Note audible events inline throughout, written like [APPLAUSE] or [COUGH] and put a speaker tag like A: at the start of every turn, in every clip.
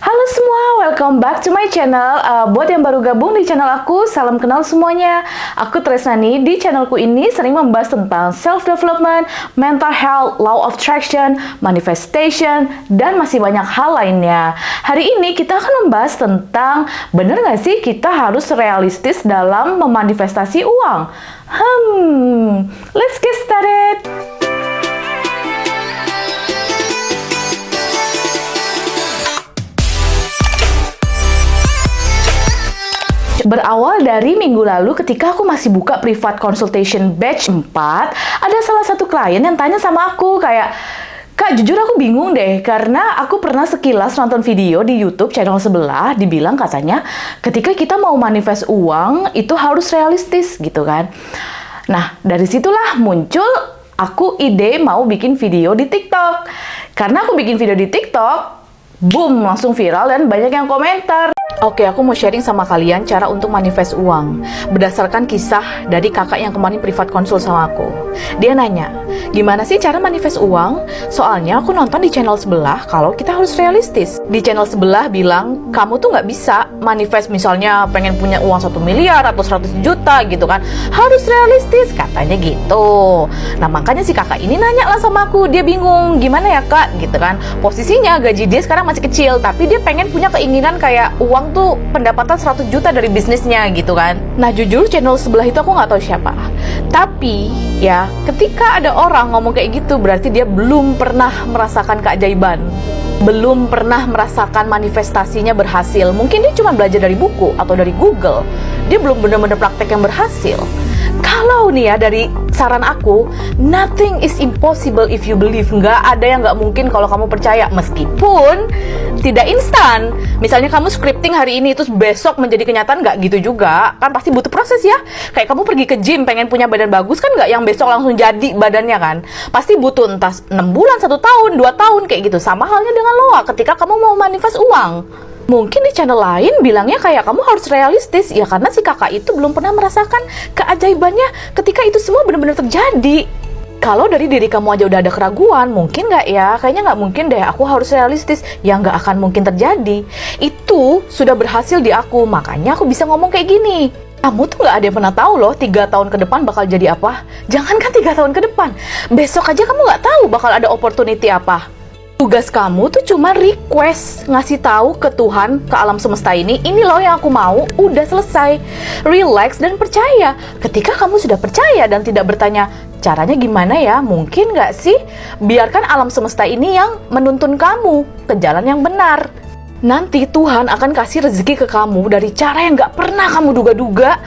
A: Halo semua, welcome back to my channel. Uh, buat yang baru gabung di channel aku, salam kenal semuanya. Aku Tresnani. Di channelku ini sering membahas tentang self-development, mental health, law of attraction, manifestation, dan masih banyak hal lainnya. Hari ini kita akan membahas tentang bener nggak sih kita harus realistis dalam memanifestasi uang? Hmm, let's get started. Berawal dari minggu lalu ketika aku masih buka privat consultation batch 4, ada salah satu klien yang tanya sama aku kayak, Kak, jujur aku bingung deh, karena aku pernah sekilas nonton video di YouTube channel sebelah, dibilang katanya ketika kita mau manifest uang, itu harus realistis gitu kan. Nah, dari situlah muncul aku ide mau bikin video di TikTok. Karena aku bikin video di TikTok, boom, langsung viral dan banyak yang komentar. Oke, aku mau sharing sama kalian cara untuk manifest uang berdasarkan kisah dari kakak yang kemarin privat konsul sama aku. Dia nanya, gimana sih cara manifest uang? Soalnya aku nonton di channel sebelah kalau kita harus realistis. Di channel sebelah bilang, kamu tuh nggak bisa manifest misalnya pengen punya uang satu miliar atau 100 juta gitu kan. Harus realistis, katanya gitu. Nah makanya si kakak ini nanya lah sama aku, dia bingung, gimana ya kak? Gitu kan. Posisinya gaji dia sekarang masih kecil, tapi dia pengen punya keinginan kayak uang tuh pendapatan 100 juta dari bisnisnya gitu kan. Nah jujur channel sebelah itu aku nggak tahu siapa. Tapi ya ketika ada orang ngomong kayak gitu berarti dia belum pernah merasakan keajaiban. Belum pernah merasakan manifestasinya berhasil. Mungkin dia cuma belajar dari buku atau dari Google. Dia belum benar-benar praktek yang berhasil. Kalau nih ya dari saran aku, nothing is impossible if you believe. Nggak ada yang nggak mungkin kalau kamu percaya. Meskipun tidak instan. Misalnya kamu scripting hari ini, terus besok menjadi kenyataan nggak gitu juga. Kan pasti butuh proses ya. Kayak kamu pergi ke gym, pengen punya badan bagus kan nggak yang besok langsung jadi badannya kan. Pasti butuh entah 6 bulan, satu tahun, dua tahun kayak gitu. Sama halnya dengan loa ketika kamu mau manifest uang. Mungkin di channel lain bilangnya kayak kamu harus realistis ya karena si kakak itu belum pernah merasakan keajaibannya ketika itu semua benar-benar terjadi. Kalau dari diri kamu aja udah ada keraguan, mungkin nggak ya? Kayaknya nggak mungkin deh, aku harus realistis. Ya nggak akan mungkin terjadi. Itu sudah berhasil di aku, makanya aku bisa ngomong kayak gini. Kamu tuh nggak ada yang pernah tahu loh, tiga tahun ke depan bakal jadi apa. Jangankan tiga tahun ke depan, besok aja kamu nggak tahu bakal ada opportunity apa. Tugas kamu tuh cuma request ngasih tahu ke Tuhan, ke alam semesta ini, ini loh yang aku mau, udah selesai. Relax dan percaya. Ketika kamu sudah percaya dan tidak bertanya, caranya gimana ya? Mungkin nggak sih? Biarkan alam semesta ini yang menuntun kamu ke jalan yang benar. Nanti Tuhan akan kasih rezeki ke kamu dari cara yang nggak pernah kamu duga-duga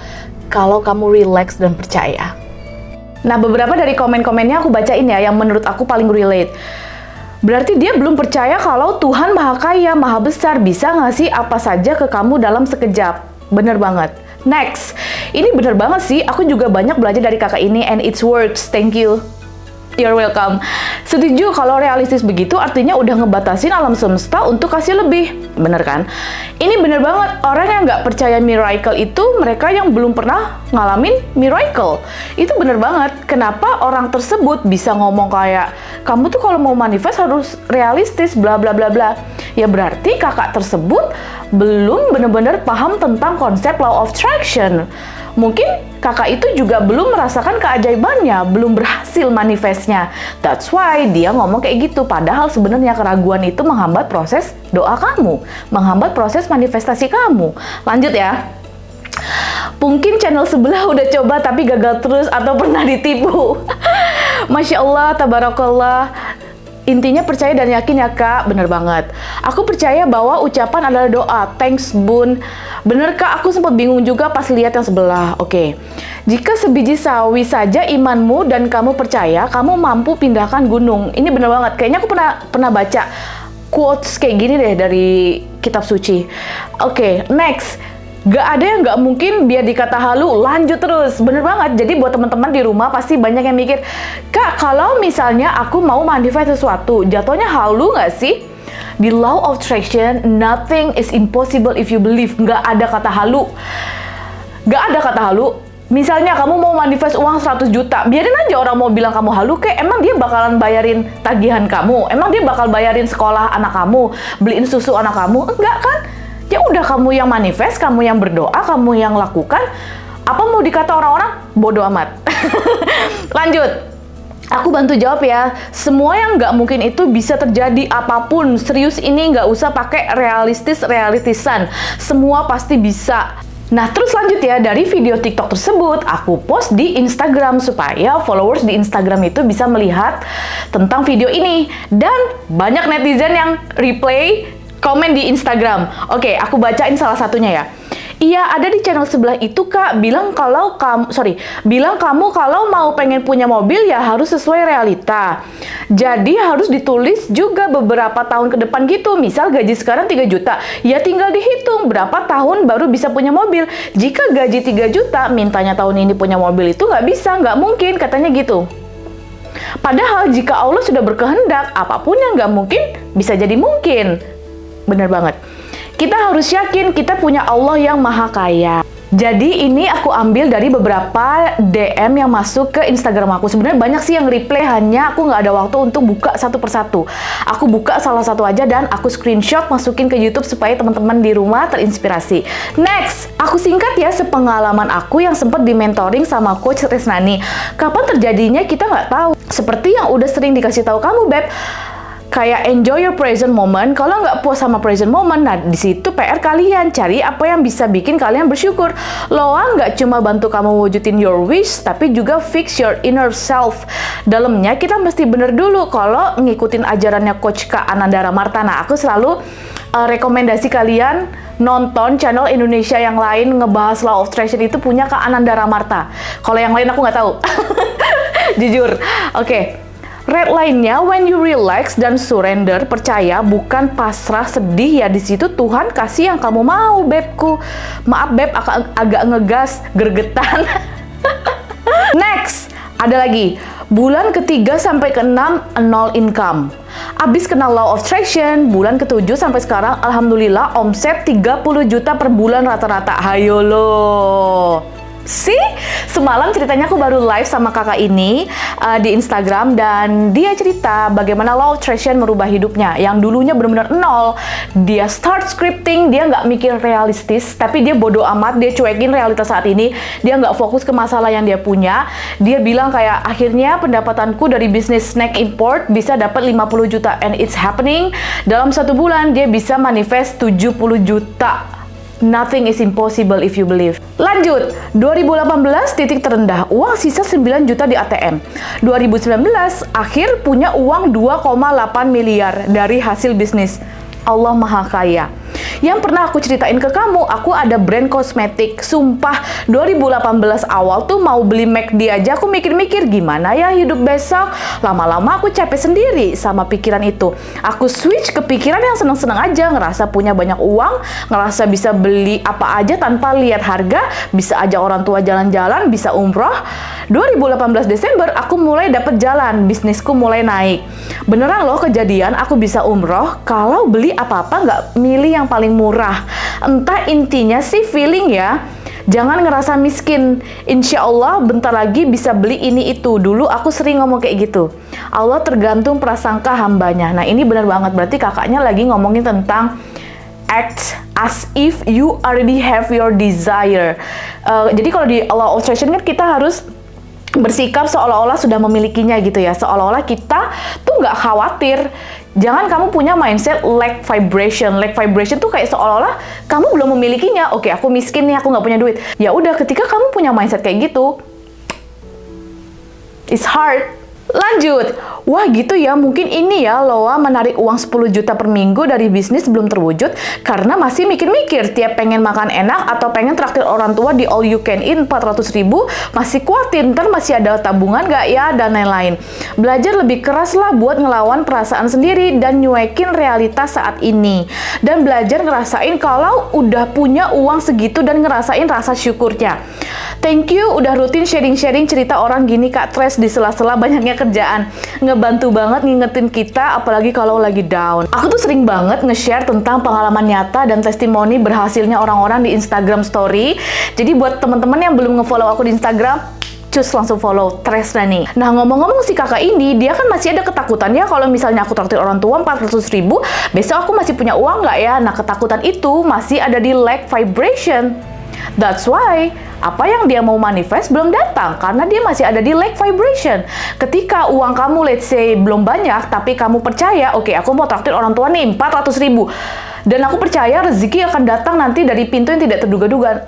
A: kalau kamu relax dan percaya. Nah, beberapa dari komen-komennya aku bacain ya yang menurut aku paling relate. Berarti dia belum percaya kalau Tuhan maha kaya, maha besar, bisa ngasih apa saja ke kamu dalam sekejap. Bener banget. Next, ini bener banget sih, aku juga banyak belajar dari kakak ini and it's works, thank you. You're welcome. Setuju kalau realistis begitu artinya udah ngebatasin alam semesta untuk kasih lebih. Bener kan? Ini bener banget. Orang yang nggak percaya miracle itu mereka yang belum pernah ngalamin miracle. Itu bener banget. Kenapa orang tersebut bisa ngomong kayak kamu tuh kalau mau manifest harus realistis bla bla bla bla. Ya berarti kakak tersebut belum bener-bener paham tentang konsep law of attraction. Mungkin kakak itu juga belum merasakan keajaibannya, belum berhasil manifestnya. That's why dia ngomong kayak gitu. Padahal sebenarnya keraguan itu menghambat proses doa kamu, menghambat proses manifestasi kamu. Lanjut ya. Mungkin channel sebelah udah coba tapi gagal terus atau pernah ditipu. [LAUGHS] Masya Allah, tabarakallah. Intinya percaya dan yakin ya kak, bener banget. Aku percaya bahwa ucapan adalah doa. Thanks bun. Bener kak, aku sempat bingung juga pas lihat yang sebelah. Oke, okay. jika sebiji sawi saja imanmu dan kamu percaya, kamu mampu pindahkan gunung. Ini bener banget. Kayaknya aku pernah pernah baca quotes kayak gini deh dari kitab suci. Oke, okay, next. Gak ada yang gak mungkin biar dikata halu, lanjut terus. Bener banget. Jadi buat teman-teman di rumah pasti banyak yang mikir, Kak, kalau misalnya aku mau manifest sesuatu, jatuhnya halu gak sih? Di law of attraction, nothing is impossible if you believe. Gak ada kata halu. Gak ada kata halu. Misalnya kamu mau manifest uang 100 juta, biarin aja orang mau bilang kamu halu kek, emang dia bakalan bayarin tagihan kamu, emang dia bakal bayarin sekolah anak kamu, beliin susu anak kamu, enggak kan? Ya udah kamu yang manifest, kamu yang berdoa, kamu yang lakukan, apa mau dikata orang-orang? Bodoh amat. [LAUGHS] Lanjut. Aku bantu jawab ya. Semua yang nggak mungkin itu bisa terjadi apa pun. Serius ini nggak usah pakai realistis realitisan. Semua pasti bisa. Nah, terus lanjut ya, dari video TikTok tersebut, aku post di Instagram supaya followers di Instagram itu bisa melihat tentang video ini. Dan banyak netizen yang replay komen di Instagram. Oke, aku bacain salah satunya ya. Iya, ada di channel sebelah itu kak bilang kalau kamu sorry bilang kamu kalau mau pengen punya mobil ya harus sesuai realita. Jadi harus ditulis juga beberapa tahun ke depan gitu. Misal gaji sekarang 3 juta, ya tinggal dihitung berapa tahun baru bisa punya mobil. Jika gaji 3 juta, mintanya tahun ini punya mobil itu nggak bisa, nggak mungkin katanya gitu. Padahal jika Allah sudah berkehendak, apa pun yang nggak mungkin bisa jadi mungkin. Bener banget. Kita harus yakin kita punya Allah yang maha kaya. Jadi ini aku ambil dari beberapa DM yang masuk ke Instagram aku. Sebenarnya banyak sih yang reply, hanya aku nggak ada waktu untuk buka satu persatu. Aku buka salah satu aja dan aku screenshot masukin ke YouTube supaya teman-teman di rumah terinspirasi. Next, aku singkat ya sepengalaman aku yang sempat di mentoring sama Coach Resnani. Kapan terjadinya kita nggak tahu. Seperti yang udah sering dikasih tahu kamu, Beb kayak enjoy your present moment. Kalau nggak puas sama present moment, nah di situ PR kalian cari apa yang bisa bikin kalian bersyukur. Loa nggak cuma bantu kamu wujudin your wish, tapi juga fix your inner self. Dalamnya kita mesti bener dulu kalau ngikutin ajarannya Coach Kak Anandara Martana. Aku selalu uh, rekomendasi kalian nonton channel Indonesia yang lain ngebahas law of attraction itu punya Kak Anandara Marta. Kalau yang lain aku nggak tahu. [LAUGHS] Jujur. Oke. Okay. Red lainnya, when you relax dan surrender, percaya bukan pasrah sedih ya di situ Tuhan kasih yang kamu mau, bebku. Maaf beb, agak, agak ngegas, gergetan. [LAUGHS] Next, ada lagi. Bulan ketiga sampai keenam nol income. Abis kenal law of attraction, bulan ketujuh sampai sekarang alhamdulillah omset 30 juta per bulan rata-rata. Hayo loh. See? Semalam ceritanya aku baru live sama kakak ini uh, di Instagram dan dia cerita bagaimana law attraction merubah hidupnya. Yang dulunya benar-benar nol. Dia start scripting, dia nggak mikir realistis, tapi dia bodoh amat, dia cuekin realitas saat ini. Dia nggak fokus ke masalah yang dia punya. Dia bilang kayak, akhirnya pendapatanku dari bisnis snack import bisa dapat 50 juta. And it's happening. Dalam satu bulan, dia bisa manifest 70 juta Nothing is impossible if you believe. Lanjut, 2018 titik terendah, uang sisa 9 juta di ATM. 2019 akhir punya uang 2,8 miliar dari hasil bisnis. Allah Maha Kaya. Yang pernah aku ceritain ke kamu, aku ada brand kosmetik. Sumpah, 2018 awal tuh mau beli McD aja aku mikir-mikir gimana ya hidup besok. Lama-lama aku capek sendiri sama pikiran itu. Aku switch ke pikiran yang seneng-seneng aja, ngerasa punya banyak uang, ngerasa bisa beli apa aja tanpa lihat harga, bisa aja orang tua jalan-jalan, bisa umroh. 2018 Desember aku mulai dapet jalan, bisnisku mulai naik. Beneran loh kejadian aku bisa umroh kalau beli apa-apa nggak milih yang paling murah. Entah intinya sih feeling ya. Jangan ngerasa miskin. Insya Allah bentar lagi bisa beli ini itu. Dulu aku sering ngomong kayak gitu. Allah tergantung prasangka hambanya. Nah ini benar banget. Berarti kakaknya lagi ngomongin tentang act as if you already have your desire. Uh, jadi kalau di Allah Attraction kan kita harus bersikap seolah-olah sudah memilikinya gitu ya seolah-olah kita tuh nggak khawatir jangan kamu punya mindset lack vibration. Lack vibration tuh kayak seolah-olah kamu belum memilikinya. Oke aku miskin nih aku nggak punya duit. Ya udah ketika kamu punya mindset kayak gitu it's hard Lanjut, wah gitu ya, mungkin ini ya Loa menarik uang 10 juta per minggu dari bisnis belum terwujud karena masih mikir-mikir tiap pengen makan enak atau pengen traktir orang tua di all you can eat 400 ribu, masih kuatin, ntar masih ada tabungan gak ya, dan lain-lain. Belajar lebih keras lah buat ngelawan perasaan sendiri dan nyuekin realitas saat ini. Dan belajar ngerasain kalau udah punya uang segitu dan ngerasain rasa syukurnya. Thank you udah rutin sharing-sharing cerita orang gini Kak Tres di sela-sela banyaknya kerjaan. Ngebantu banget ngingetin kita, apalagi kalau lagi down. Aku tuh sering banget nge-share tentang pengalaman nyata dan testimoni berhasilnya orang-orang di Instagram Story. Jadi buat teman-teman yang belum nge-follow aku di Instagram, cus langsung follow Tresna nih. Nah ngomong-ngomong si kakak ini, dia kan masih ada ketakutan ya kalau misalnya aku traktir orang tua 400 ribu, besok aku masih punya uang nggak ya? Nah ketakutan itu masih ada di lack vibration. That's why apa yang dia mau manifest belum datang karena dia masih ada di lack vibration. Ketika uang kamu let's say belum banyak tapi kamu percaya, oke okay, aku mau traktir orang tua nih 400 ribu dan aku percaya rezeki akan datang nanti dari pintu yang tidak terduga-duga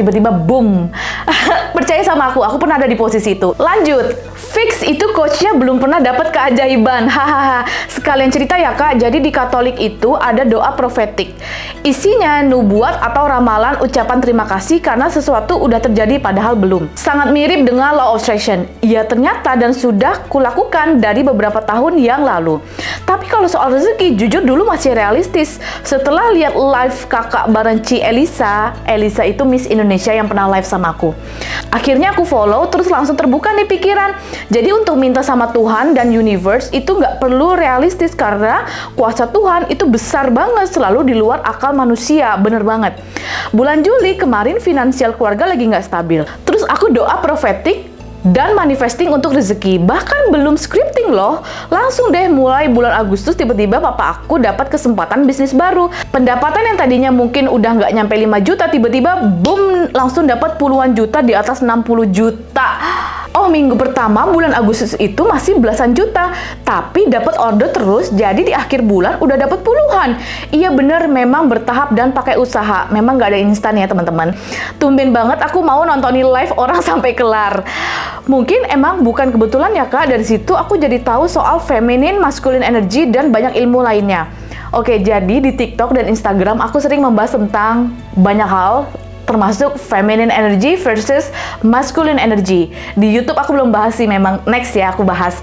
A: tiba-tiba boom. [LAUGHS] Percaya sama aku, aku pernah ada di posisi itu. Lanjut, fix itu coachnya belum pernah dapat keajaiban. [LAUGHS] Hahaha. Sekalian cerita ya kak, jadi di Katolik itu ada doa profetik. Isinya nubuat atau ramalan ucapan terima kasih karena sesuatu udah terjadi padahal belum. Sangat mirip dengan law of attraction. Iya ternyata dan sudah kulakukan dari beberapa tahun yang lalu. Tapi kalau soal rezeki, jujur dulu masih realistis. Setelah lihat live kakak bareng Ci Elisa, Elisa itu Miss Indonesia yang pernah live sama aku. Akhirnya aku follow, terus langsung terbuka nih pikiran. Jadi untuk minta sama Tuhan dan universe itu nggak perlu realistis karena kuasa Tuhan itu besar banget, selalu di luar akal manusia, bener banget. Bulan Juli kemarin finansial keluarga lagi nggak stabil. Terus aku doa profetik dan manifesting untuk rezeki. Bahkan belum scripting loh, langsung deh mulai bulan Agustus tiba-tiba papa aku dapat kesempatan bisnis baru. Pendapatan yang tadinya mungkin udah nggak nyampe 5 juta, tiba-tiba boom langsung dapat puluhan juta di atas 60 juta. Oh, minggu pertama bulan Agustus itu masih belasan juta, tapi dapat order terus, jadi di akhir bulan udah dapat puluhan. Iya bener, memang bertahap dan pakai usaha. Memang nggak ada instan ya teman-teman. Tumben banget aku mau nontonin live orang [LAUGHS] sampai kelar. Mungkin emang bukan kebetulan ya kak, dari situ aku jadi tahu soal feminine, masculine energy, dan banyak ilmu lainnya. Oke, jadi di TikTok dan Instagram aku sering membahas tentang banyak hal termasuk feminine energy versus masculine energy. Di YouTube aku belum bahas sih, memang next ya aku bahas.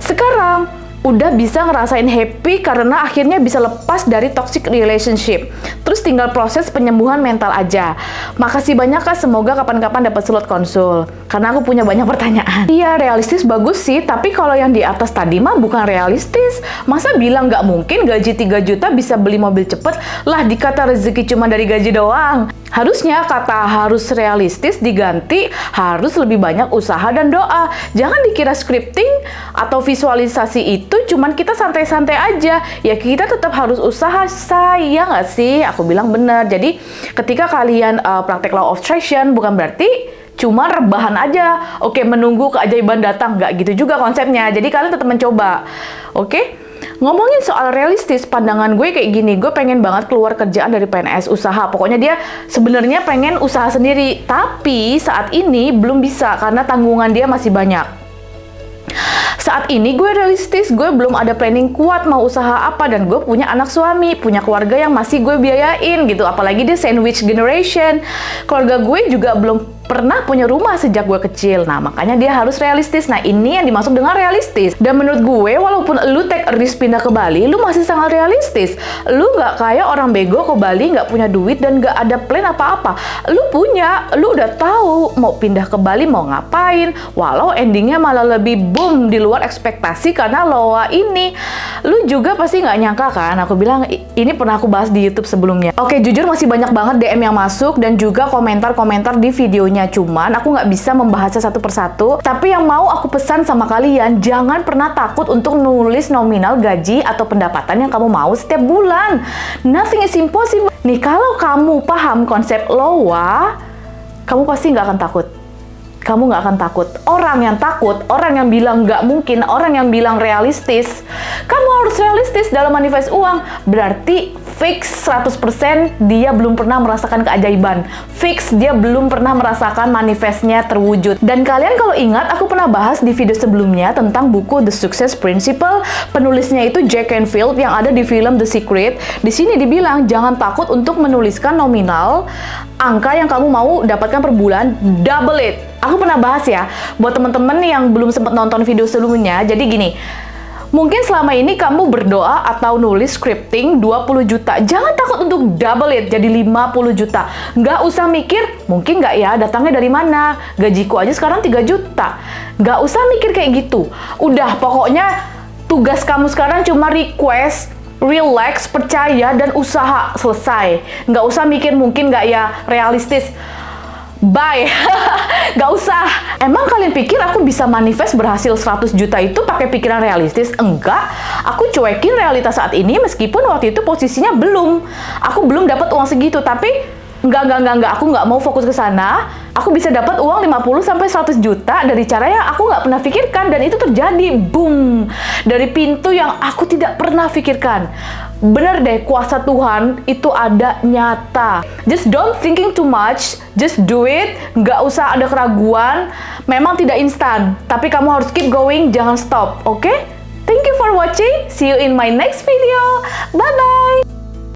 A: Sekarang udah bisa ngerasain happy karena akhirnya bisa lepas dari toxic relationship. Terus tinggal proses penyembuhan mental aja. Makasih banyak kak, semoga kapan-kapan dapat slot konsul. Karena aku punya banyak pertanyaan. Iya, realistis bagus sih, tapi kalau yang di atas tadi mah bukan realistis. Masa bilang nggak mungkin gaji 3 juta bisa beli mobil cepet? Lah dikata rezeki cuma dari gaji doang. Harusnya kata harus realistis diganti harus lebih banyak usaha dan doa. Jangan dikira scripting atau visualisasi itu cuman kita santai-santai aja. Ya kita tetap harus usaha, saya nggak sih? Aku bilang benar. Jadi ketika kalian uh, praktek law of attraction bukan berarti cuma rebahan aja. Oke, menunggu keajaiban datang. Nggak gitu juga konsepnya. Jadi kalian tetap mencoba. Oke? Ngomongin soal realistis, pandangan gue kayak gini, gue pengen banget keluar kerjaan dari PNS usaha. Pokoknya dia sebenarnya pengen usaha sendiri, tapi saat ini belum bisa karena tanggungan dia masih banyak. Saat ini gue realistis, gue belum ada planning kuat mau usaha apa dan gue punya anak suami, punya keluarga yang masih gue biayain gitu. Apalagi dia sandwich generation. Keluarga gue juga belum pernah punya rumah sejak gue kecil. Nah, makanya dia harus realistis. Nah, ini yang dimaksud dengan realistis. Dan menurut gue, walaupun lu take risk pindah ke Bali, lu masih sangat realistis. Lu nggak kayak orang bego ke Bali, nggak punya duit dan nggak ada plan apa-apa. Lu punya, lu udah tahu mau pindah ke Bali mau ngapain. Walau endingnya malah lebih boom di luar ekspektasi karena loa ini. Lu juga pasti nggak nyangka kan? Aku bilang, ini pernah aku bahas di YouTube sebelumnya. Oke, jujur masih banyak banget DM yang masuk dan juga komentar-komentar di videonya cuman aku nggak bisa membahasnya satu persatu. Tapi yang mau aku pesan sama kalian, jangan pernah takut untuk nulis nominal gaji atau pendapatan yang kamu mau setiap bulan. Nothing is impossible. Nih, kalau kamu paham konsep LOA, kamu pasti nggak akan takut kamu nggak akan takut. Orang yang takut, orang yang bilang nggak mungkin, orang yang bilang realistis, kamu harus realistis dalam manifest uang. Berarti fix 100% dia belum pernah merasakan keajaiban. Fix dia belum pernah merasakan manifestnya terwujud. Dan kalian kalau ingat, aku pernah bahas di video sebelumnya tentang buku The Success Principle. Penulisnya itu Jack Canfield yang ada di film The Secret. Di sini dibilang jangan takut untuk menuliskan nominal angka yang kamu mau dapatkan per bulan, double it. Aku pernah bahas ya, buat teman-teman yang belum sempat nonton video sebelumnya. Jadi gini, Mungkin selama ini kamu berdoa atau nulis scripting 20 juta. Jangan takut untuk double it jadi 50 juta. Nggak usah mikir, mungkin nggak ya datangnya dari mana. Gajiku aja sekarang 3 juta. Nggak usah mikir kayak gitu. Udah, pokoknya tugas kamu sekarang cuma request relax, percaya, dan usaha selesai. Nggak usah mikir mungkin nggak ya realistis bye. [LAUGHS] Gak usah. Emang kalian pikir aku bisa manifest berhasil 100 juta itu pakai pikiran realistis? Enggak. Aku cuekin realitas saat ini meskipun waktu itu posisinya belum. Aku belum dapat uang segitu tapi enggak enggak enggak enggak. Aku nggak mau fokus ke sana. Aku bisa dapat uang 50 sampai 100 juta dari cara yang aku nggak pernah pikirkan dan itu terjadi. Boom. Dari pintu yang aku tidak pernah pikirkan bener deh kuasa Tuhan itu ada nyata. Just don't thinking too much, just do it, nggak usah ada keraguan. Memang tidak instan, tapi kamu harus keep going, jangan stop, oke? Okay? Thank you for watching, see you in my next video, bye-bye!